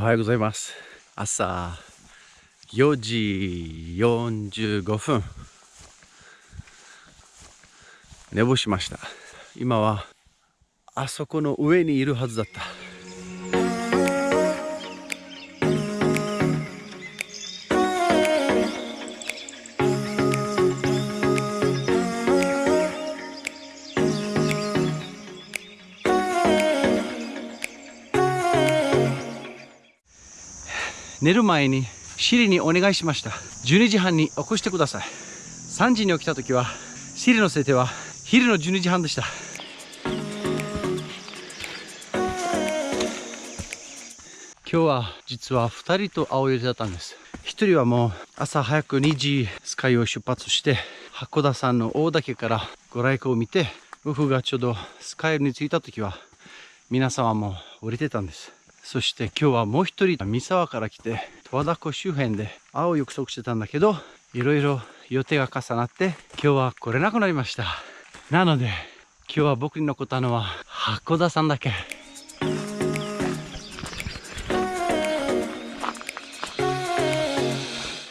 おはようございます。朝4時45分。寝坊しました。今はあそこの上にいるはずだった。寝る前にシリにお願いしました。12時半に起こしてください。3時に起きた時はシリの設定は昼の12時半でした。今日は実は2人と会う予定だったんです。1人はもう朝早く2時スカイを出発して函館山の大岳からご来光を見て夫婦がちょうどスカイに着いた時は皆さんはも降りてたんです。そして今日はもう一人三沢から来て十和田湖周辺で会う約束してたんだけどいろいろ予定が重なって今日は来れなくなりました。なので今日は僕に残ったのは箱田さんだけ。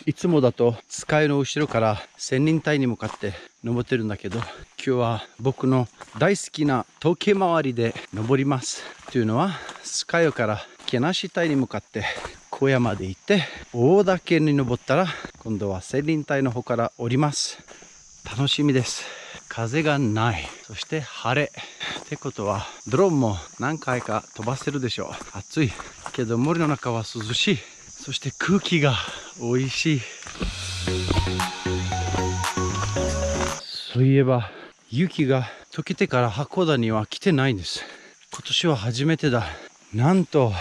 いつもだと使いの後ろから千人隊に向かって登ってるんだけど今日は僕の大好きな時計回りで登ります。というのはスカイから毛なし隊に向かって小屋まで行って大岳に登ったら今度は千輪隊の方から降ります。楽しみです。風がない。そして晴れ。ってことはドローンも何回か飛ばせるでしょう。暑い。けど森の中は涼しい。そして空気が美味しい。そういえば雪が溶けてから函館には来てないんです。今年は初めてだ。なんと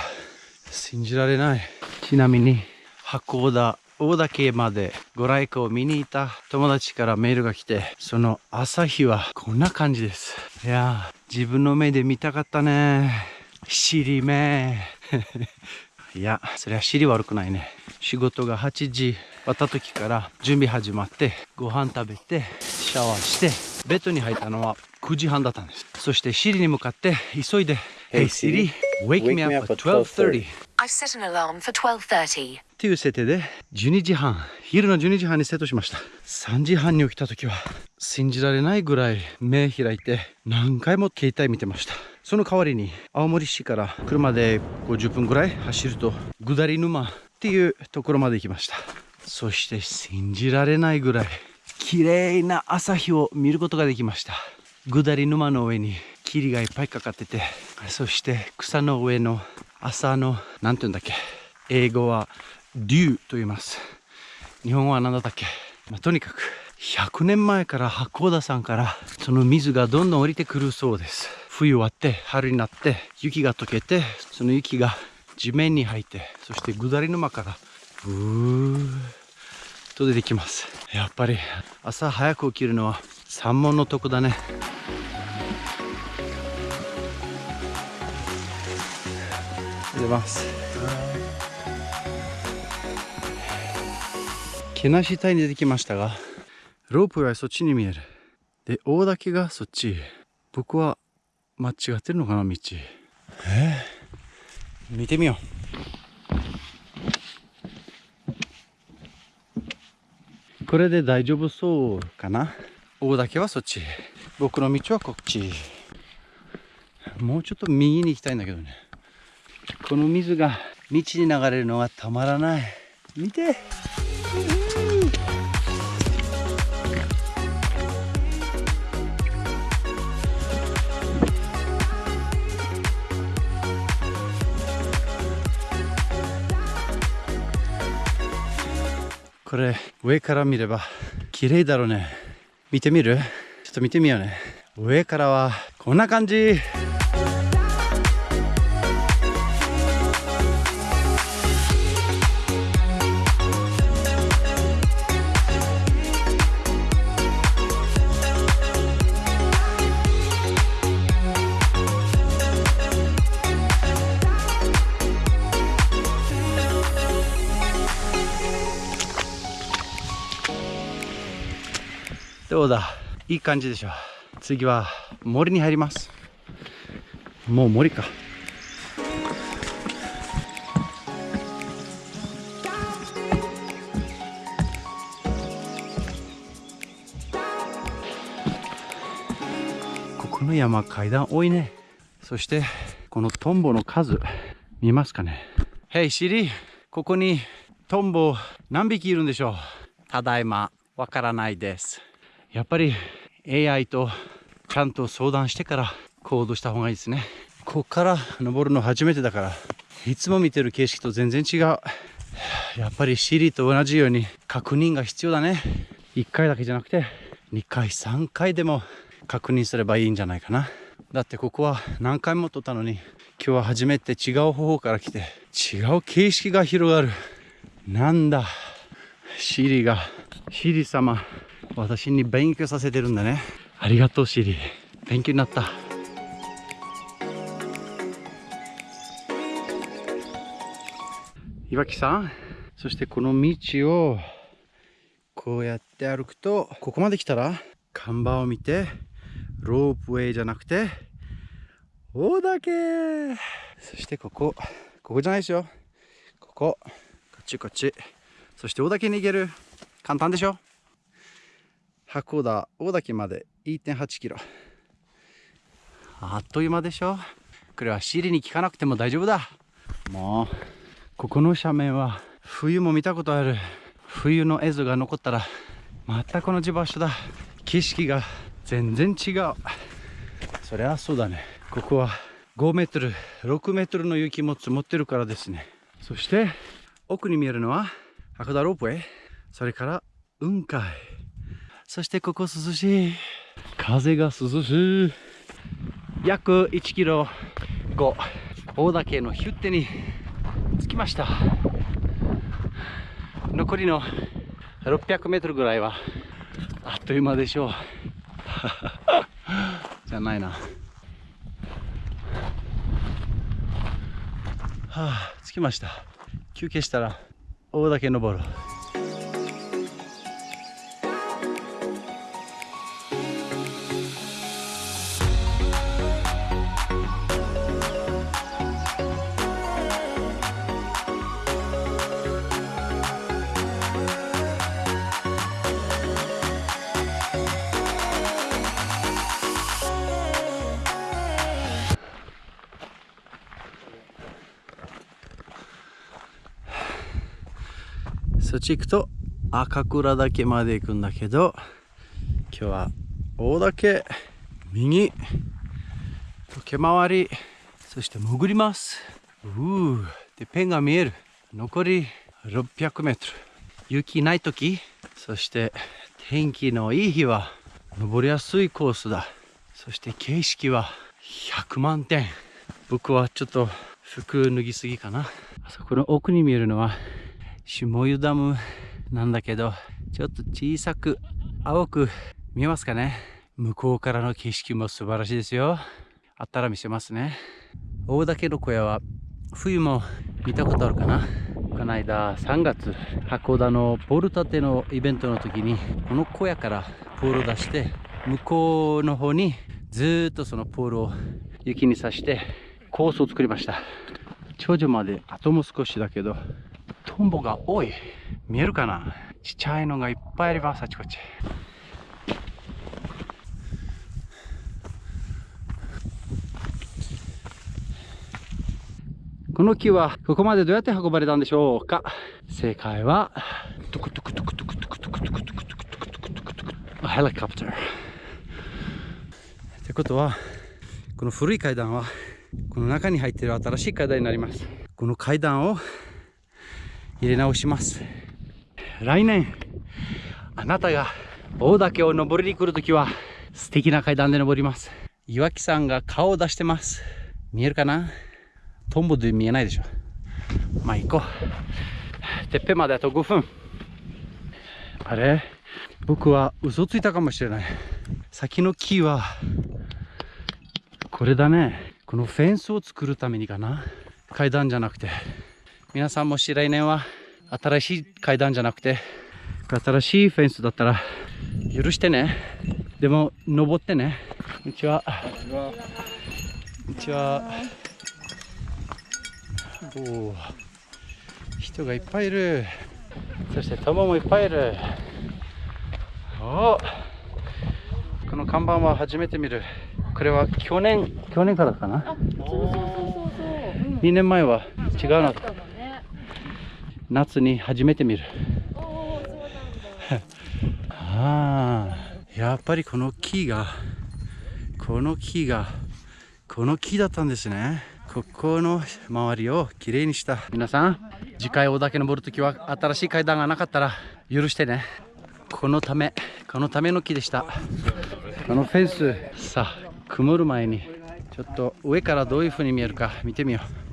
信じられない。ちなみに函館大岳までご来光を見に行った友達からメールが来てその朝日はこんな感じです。いや自分の目で見たかったね。尻目。いやそりゃ尻悪くないね仕事が8時終わった時から準備始まってご飯食べてシャワーしてベッドに入ったのは9時半だったんです。そしてシリに向かって急いで Hey Siri, wake me up at 12.30 I've set an alarm for 12.30. っていう設定で12時半昼の12時半にセットしました。3時半に起きた時は信じられないぐらい目開いて何回も携帯見てました。その代わりに青森市から車で50分ぐらい走ると下り沼っていうところまで行きました。そして信じられないぐらい綺麗な朝日を見ることができました。下り沼の上に霧がいっぱいかかっててそして草の上の朝の何て言うんだっけ英語はデューと言います。日本語は何だったっけ、まあ、とにかく100年前から八甲田山からその水がどんどん降りてくるそうです。冬終わって春になって雪が溶けてその雪が地面に入ってそして下り沼からブーと出てきます。やっぱり朝早く起きるのは三門の得だね。出ます。毛なし隊に出てきましたがロープはそっちに見える。で大岳がそっち。僕は間違ってるのかな道。え？ー、見てみよう。これで大丈夫そうかな？大岳はそっち僕の道はこっちもうちょっと右に行きたいんだけどね。この水が道に流れるのはたまらない。見てこれ上から見れば綺麗だろうね。見てみる？ちょっと見てみようね。上からはこんな感じ。どうだ。いい感じでしょ。次は森に入ります。もう森か。ここの山階段多いね。そしてこのトンボの数見ますかね。Hey リここにトンボ何匹いるんでしょう。ただいまわからないです。やっぱり AI とちゃんと相談してから行動した方がいいですね。ここから登るの初めてだからいつも見てる景色と全然違う。やっぱりシリと同じように確認が必要だね。1回だけじゃなくて2回3回でも確認すればいいんじゃないかな。だってここは何回も撮ったのに今日は初めて違う方法から来て違う景色が広がる。なんだシリが。シリ様。私に勉強させてるんだね。ありがとうシリ。勉強になった。岩木さんそしてこの道をこうやって歩くとここまで来たら看板を見てロープウェイじゃなくて大岳。そしてここここじゃないですよ。こここっちこっち。そして大岳に行ける。簡単でしょ？函館大岳まで1.8キロ。あっという間でしょ。これはシリに聞かなくても大丈夫だ。もうここの斜面は冬も見たことある。冬の映像が残ったらまたこの地場所だ。景色が全然違う。そりゃそうだね。ここは5メートル6メートルの雪も積もってるからですね。そして奥に見えるのは函館ロープウェイ。それから雲海そしてここ涼しい。風が涼しい。約1キロ。後大岳のヒュッテに着きました。残りの600メートルぐらいはあっという間でしょう。じゃないな。はあ着きました。休憩したら大岳登るそっち行くと赤倉岳まで行くんだけど今日は大岳右時計回りそして潜ります。うーでペンが見える。残り600メートル。雪ない時そして天気のいい日は登りやすいコースだ。そして景色は100万点。僕はちょっと服脱ぎすぎかな。あそこの奥に見えるのは下湯ダムなんだけどちょっと小さく青く見えますかね。向こうからの景色も素晴らしいですよ。あったら見せますね。大岳の小屋は冬も見たことあるかな。この間3月函館のポール立てのイベントの時にこの小屋からポールを出して向こうの方にずっとそのポールを雪に刺してコースを作りました。頂上まであとも少しだけどトンボが多い。見えるかな？ちっちゃいのがいっぱいありますあちこちこの木はここまでどうやって運ばれたんでしょうか？正解はトクトクトクトクトクトクトクトクトクトクトクトクトクヘリコプターってことはこの古い階段はこの中に入っている新しい階段になりますこの階段を入れ直します。来年あなたが大岳を登りに来るときは素敵な階段で登ります。岩木さんが顔を出してます。見えるかな？トンボで見えないでしょ。まあ行こう。てっぺんまであと5分。あれ？僕は嘘ついたかもしれない。先の木はこれだね。このフェンスを作るためにかな。階段じゃなくて。皆さんもし来年は新しい階段じゃなくて新しいフェンスだったら許してね。でも登ってね。こんにちはこんにちはおお人がいっぱいいる。そして友もいっぱいいる。おこの看板は初めて見る。これは去年去年からかな。あ、そうそうそうそう。そう。うん。2年前は違うな。夏に初めて見る、ああやっぱりこの木がこの木がこの木だったんですね。ここの周りをきれいにした。皆さん次回大岳登るときは新しい階段がなかったら許してね。このためこのための木でした。このフェンスさあ曇る前にちょっと上からどういう風に見えるか見てみよう。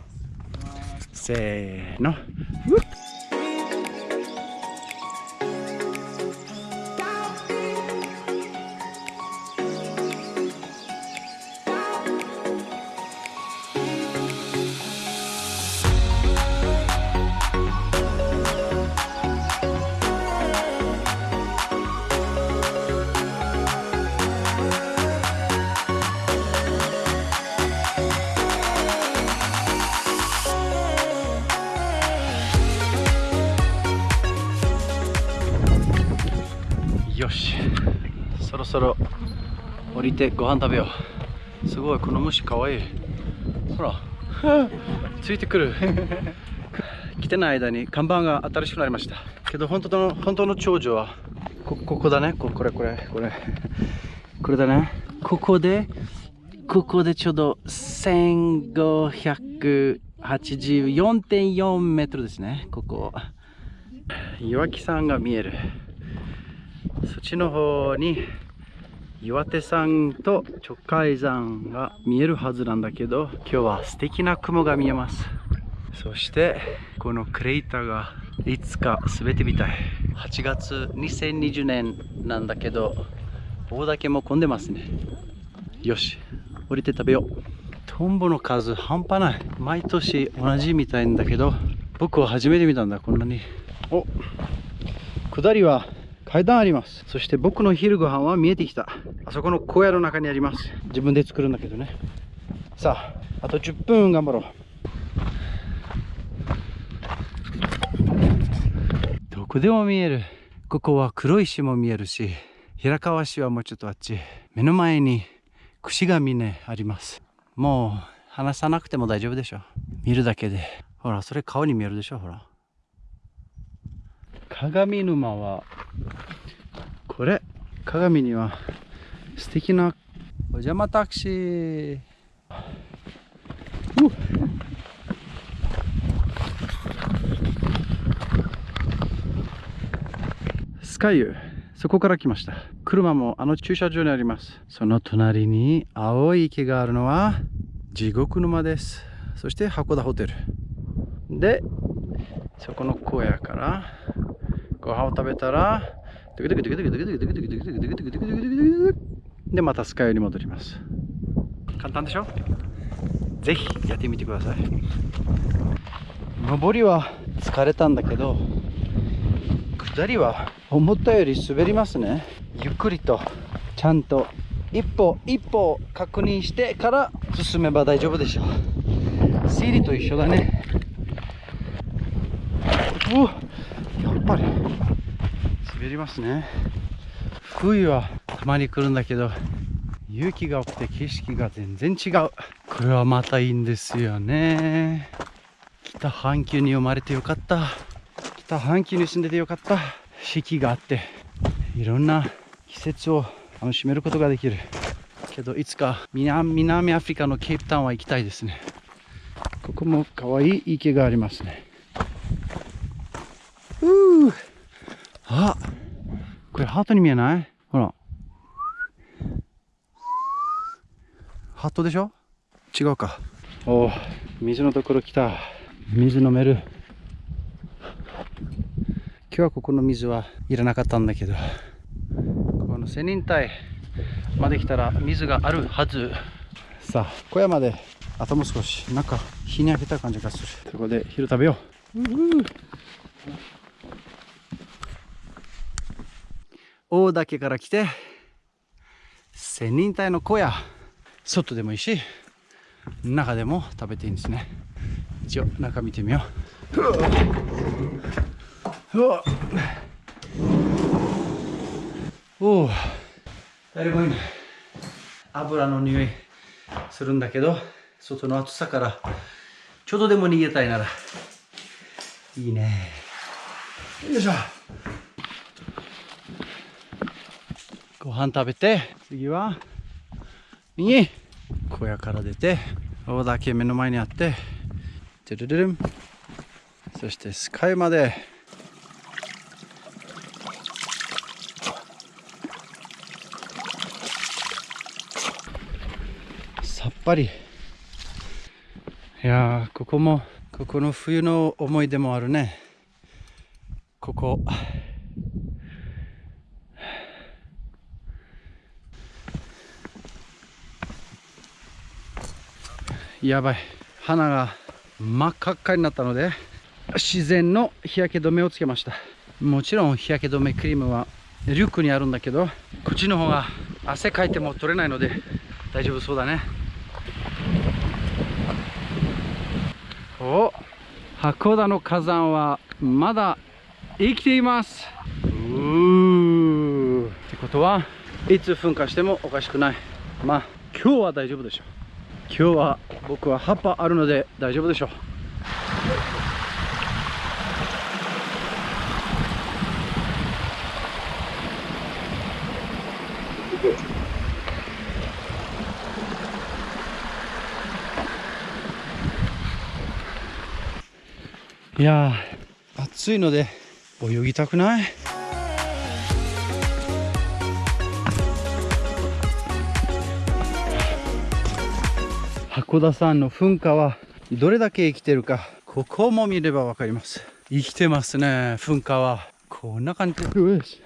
せーの。うっ。よし。そろそろ降りてご飯食べよう。すごいこの虫かわい。いほら。ついてくる。来てない間に看板が新しくなりました。けど本当の本当の長寿はこここだね。ここれこれこれ。これだね。ここでここでちょうど1584.4メートルですね。ここ岩木山が見える。そっちの方に岩手山と直海山が見えるはずなんだけど今日は素敵な雲が見えます。そしてこのクレーターがいつか全てみたい。8月2020年なんだけど大岳も混んでますね。よし降りて食べよう。トンボの数半端ない。毎年同じみたいんだけど僕は初めて見たんだこんなに。お下りは階段あります。そして僕の昼ご飯は見えてきた。あそこの小屋の中にあります。自分で作るんだけどね。さああと10分頑張ろう。どこでも見える。ここは黒石も見えるし平川市はもうちょっとあっち。目の前に串が峰あります。もう話さなくても大丈夫でしょ。見るだけで。ほらそれ顔に見えるでしょほら鏡沼はこれ鏡には素敵なお邪魔タクシー。うスカイユそこから来ました。車もあの駐車場にあります。その隣に青い池があるのは地獄沼です。そして函館ホテル。でそこの小屋からご飯を食べたらでまたスカイに戻ります。簡単でしょ？ぜひやってみてください。上りは疲れたんだけど下りは思ったより滑りますね。ゆっくりとちゃんと一歩一歩確認してから進めば大丈夫でしょう。シリと一緒だね。うわ。ぱり滑りますね。冬はたまに来るんだけど雪が多くて景色が全然違う。これはまたいいんですよね。北半球に生まれてよかった。北半球に住んでてよかった。四季があっていろんな季節を楽しめることができる。けどいつか南南アフリカのケープタウンは行きたいですね。ここも可愛い池がありますねうーあこれハートに見えない？ほら。ハートでしょ？違うか。おお水のところ来た。水飲める。今日はここの水はいらなかったんだけど。この仙人隊まで来たら水があるはず。さあ小屋まであともう少し。なんか日に焼けた感じがする。そこで昼食べよう。うう大岳から来て仙人隊の小屋外でもいいし中でも食べていいんですね。一応中見てみよう。うわ。おお誰もいない油の匂いするんだけど外の暑さからちょっとでも逃げたいなら。いいね。よいしょ。ご飯食べて次は右小屋から出て大岳目の前にあってトゥルルルン。そしてスカイまで。さっぱり。いやここもここの冬の思い出もあるね。ここ。やばい。鼻が真っ赤っかになったので自然の日焼け止めをつけました。もちろん日焼け止めクリームはリュックにあるんだけどこっちの方が汗かいても取れないので大丈夫そうだね。お函館の火山はまだ生きています。うーってことはいつ噴火してもおかしくない。まあ今日は大丈夫でしょう。今日は僕は葉っぱあるので大丈夫でしょう。いや暑いので泳ぎたくない。函館山の噴火はどれだけ生きてるかここも見ればわかります。生きてますね噴火は。こんな感じ。不思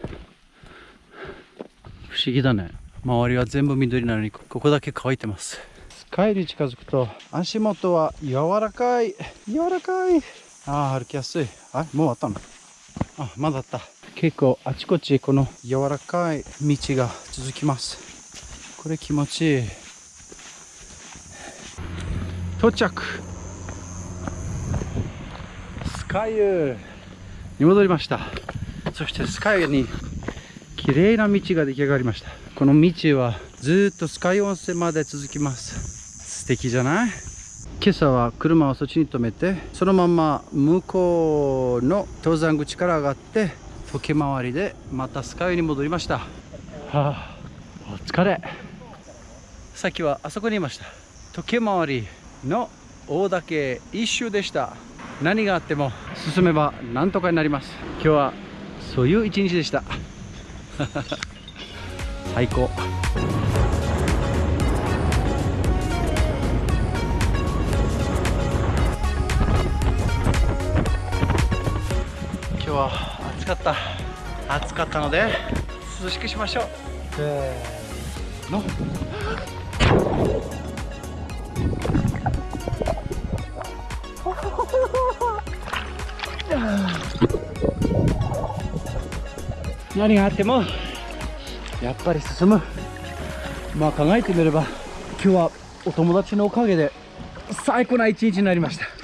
議だね。周りは全部緑なのにここだけ乾いてます。スカイに近づくと足元は柔らかい。柔らかい。ああ歩きやすい。あもう終わったのあまだあった。結構あちこちこの柔らかい道が続きます。これ気持ちいい到着。スカイユに戻りました。そしてスカイユに綺麗な道が出来上がりました。この道はずっとスカイ温泉まで続きます。素敵じゃない？今朝は車をそっちに止めてそのまま向こうの登山口から上がって時回りでまたスカイに戻りました。はあお疲れ。さっきはあそこにいました。時計回りの大岳一周でした。何があっても進めばなんとかになります。今日はそういう一日でした。最高。今日は暑かった。暑かったので涼しくしましょう。せーの。何があってもやっぱり進む。まあ考えてみれば今日はお友達のおかげで最高な一日になりました。